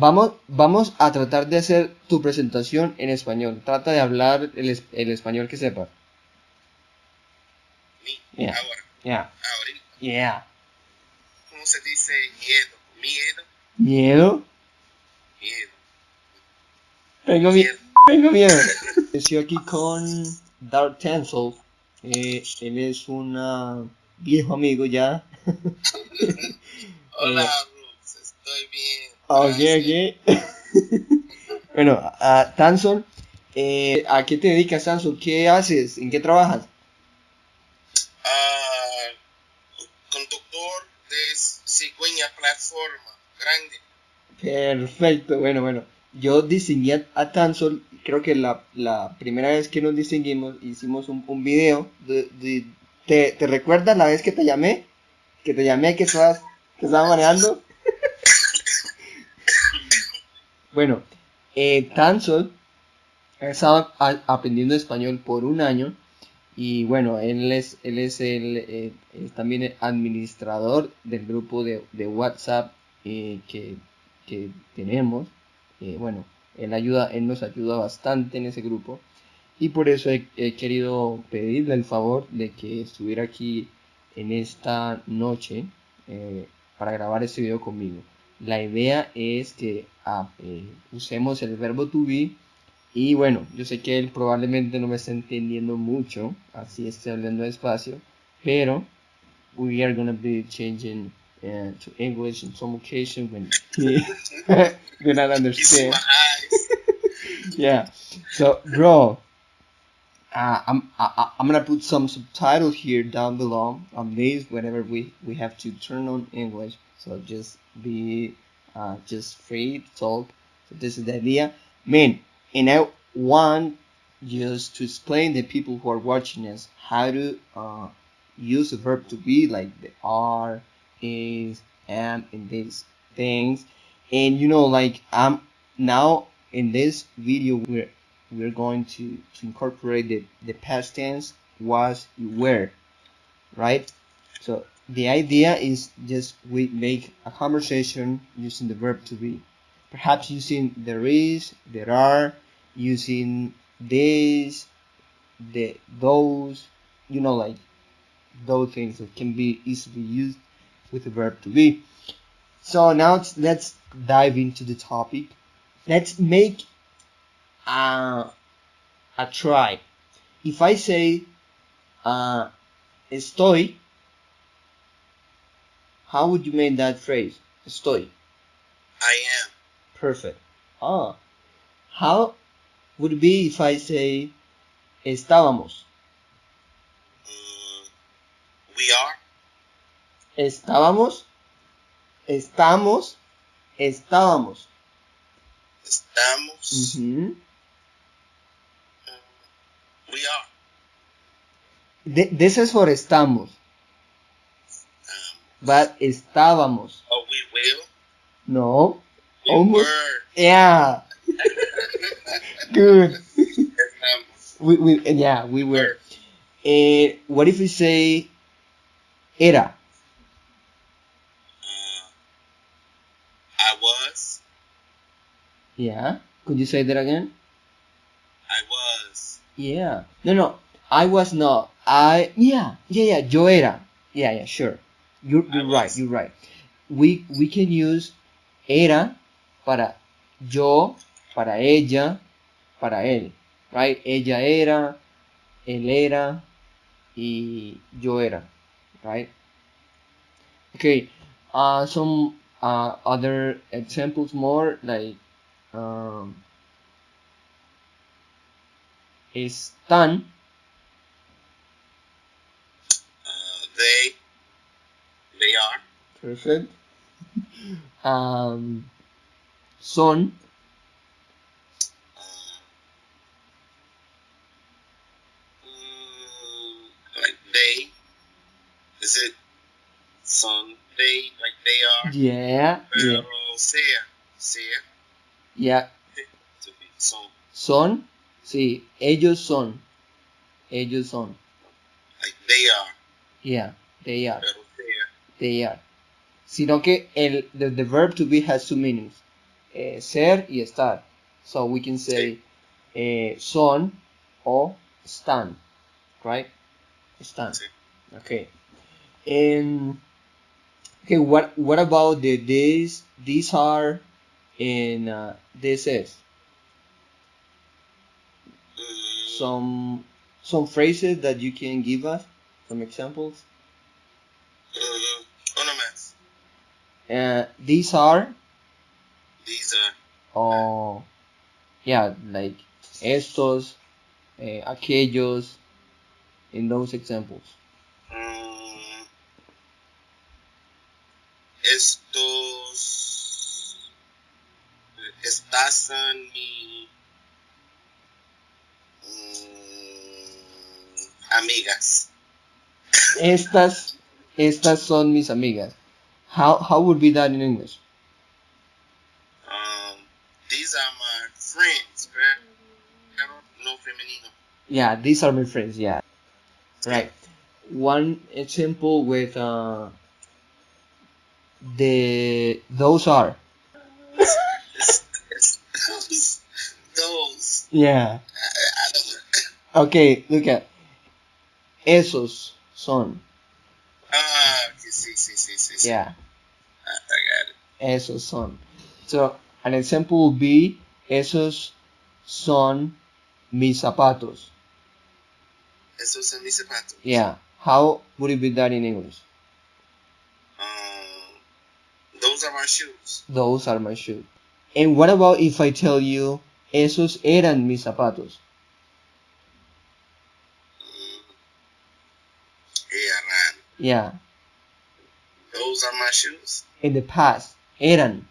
vamos, vamos a tratar de hacer tu presentación en español. Trata de hablar el, el español que sepas. Mi, Yeah. ahora, Yeah. ahorita, Yeah. ¿cómo se dice miedo? Miedo, ¿Miedo? miedo. Tengo miedo. Tengo miedo. Estoy aquí con Dark Tensel. Eh, él es un viejo amigo ya. Hola, Eh. Rux, estoy bien. Ok, ok. bueno, a Tansol, eh, ¿a qué te dedicas, Tansol? ¿Qué haces? ¿En qué trabajas? Ah, conductor de cigüeña plataforma grande. Perfecto, bueno, bueno. Yo diseñé a Tansol, creo que la, la primera vez que nos distinguimos hicimos un, un video. De, de- ¿te, ¿Te recuerdas la vez que te llamé? Que te llamé que estabas, que estabas manejando. Bueno, eh, Tansol ha aprendiendo español por un año. Y bueno, él es, él es el eh, es también el administrador del grupo de, de WhatsApp eh, que, que tenemos. Eh, bueno, él ayuda, él nos ayuda bastante en ese grupo. Y por eso he, he querido pedirle el favor de que estuviera aquí en esta noche para grabar este video conmigo. La idea es que ah, eh, usemos el verbo to be y bueno, yo sé que él probablemente no me está entendiendo mucho, así estoy hablando despacio, pero we are gonna be changing uh, to English in some occasion when he Kiss understand. Yeah. So, bro, uh, I'm I, I'm gonna put some subtitles here down below on this whenever we we have to turn on English. So just be uh, just free to talk. So this is the idea, man. And I want just to explain the people who are watching us how to uh, use the verb to be like the are, is, am, and these things. And you know, like I'm now in this video we're we're going to, to incorporate the, the past tense was you were right so the idea is just we make a conversation using the verb to be. Perhaps using there is there are using this the those you know like those things that can be easily used with the verb to be. So now let's dive into the topic. Let's make a, a try. If I say uh, estoy, how would you make that phrase? Estoy. I am. Perfect. Ah. How would it be if I say estábamos? Mm, we are. Estábamos. Estamos. Estábamos. Estamos. Mm, we are. De- this is for estamos. But estábamos. oh, we will. No. We Almost. were. Yeah. Good. We, we, yeah, we were. Eh, what if we say era? Uh, I was. Yeah. Could you say that again? I was. Yeah. No, no. I was not. I. Yeah. Yeah, yeah. Yo era. Yeah, yeah. Sure. You're, you're right. You're right. We we can use era para yo, para ella, para él. Right? Ella era, él era y yo era. Right? Okay. Uh, some uh, other examples more like um, están Uh, they. They are. perfect um, son Uh, mm, like they. Is it son? They like they are. yeah yeah sea. Sea. yeah son. son sí ellos son ellos son Like they are. yeah they are Pero sea. They are sino que el the, the verb to be has two meanings eh, ser y estar. So we can say eh, son o están, right? Están. Okay. And okay, what what about the these these are and uh, this is Mm, some some phrases that you can give us some examples. Uh, these are These are oh yeah like estos, eh, aquellos, in those examples. mm, estos estás en mi mm, amigas. Estas estas son mis amigas. How how would be that in English? Um, these are my friends? No femenino. Yeah, these are my friends. Yeah, right. One example with uh, the those are. Those, those. Yeah. I, I. Okay, look at esos son. Ah. Yeah, I, I got it. esos son. So an example would be esos son mis zapatos. Esos son mis zapatos. Yeah. How would it be that in English? Um, those are my shoes. Those are my shoes. And what about if I tell you esos eran mis zapatos? Mm. Eran. Yeah. Those are my shoes. In the past, eran.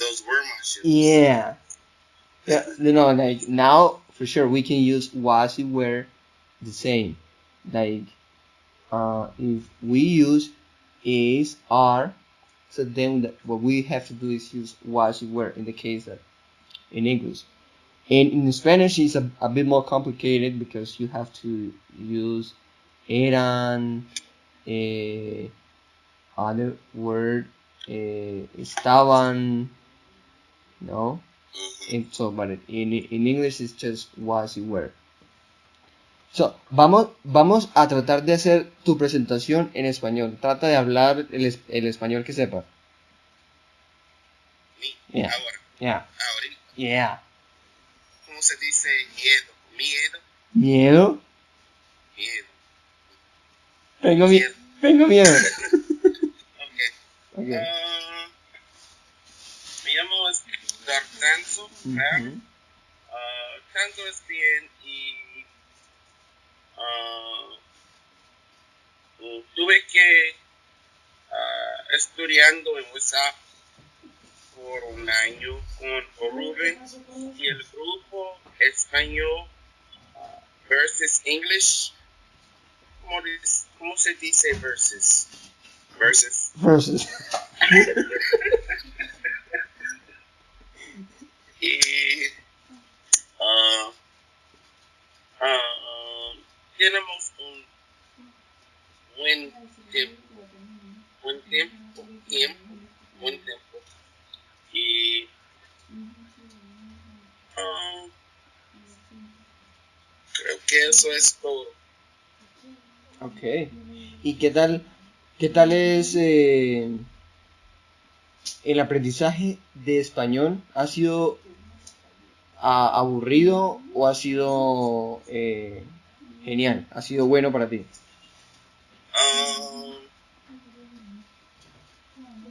Those were my shoes. Yeah. Yeah, you know, like now for sure we can use was it were the same. Like uh, if we use is are, so then the, what we have to do is use was it were in the case that in English. And in Spanish it's a, a bit more complicated because you have to use eran, eh, other word, eh, estaban, no? And so, but in, in English it's just was and were. So, vamos, vamos a tratar de hacer tu presentación en español. Trata de hablar el, el español que sepa. Mi- Yeah. Ahora, Yeah. ¿cómo se dice miedo? Miedo, Miedo. miedo. Tengo miedo. Tengo miedo. Ok. Okay. Ah, me llamo Edgar Canso. ¿verdad? Ujú. Ah, canto es bien y ah, tuve que ah, estudiando en WhatsApp por un año con Rubén y el grupo español ah, versus English. ¿Cómo, dis- cómo se dice versus? Versus. Versus. y ah, ah, tenemos un buen tiempo, buen tiempo, tiempo, buen tiempo. Y ah, creo que eso es todo. Ok. ¿Y qué tal, qué tal es eh, el aprendizaje de español? ¿Ha sido ah, aburrido o ha sido eh, genial? ¿Ha sido bueno para ti? Ah,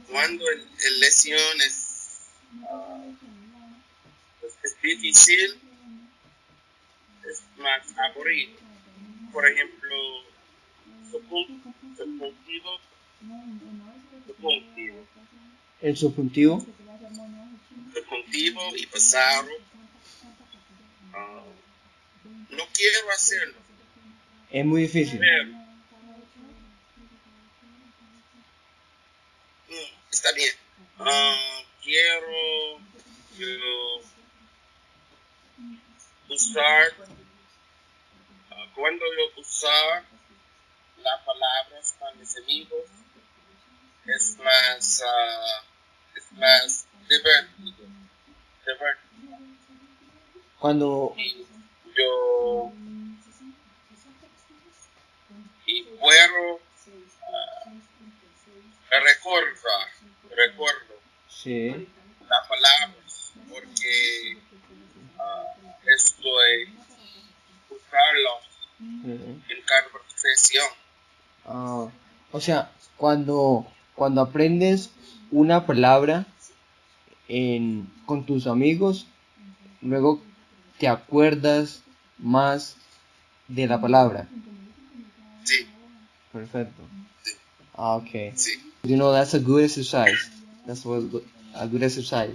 cuando el, el lesión es, ah, pues, es difícil, es más aburrido. Por ejemplo, subjun- subjuntivo, subjuntivo, El subjuntivo. subjuntivo y pasado. ah, no quiero hacerlo, Es muy difícil. pero mm, está bien. Ah, quiero yo, usar, ah, cuando yo usar las palabras con mis amigos, es más, ah, es más divertido. Divertido. Cuando Y yo y puedo ah, recordar, recuerdo sí, las palabras porque ah, estoy usarlos ujú. en conversación. Ah, o sea, cuando cuando aprendes una palabra en, con tus amigos, luego te acuerdas más de la palabra. Sí, Perfecto. sí, Ah, okay. sí. You know that's a good exercise. That's what a good exercise.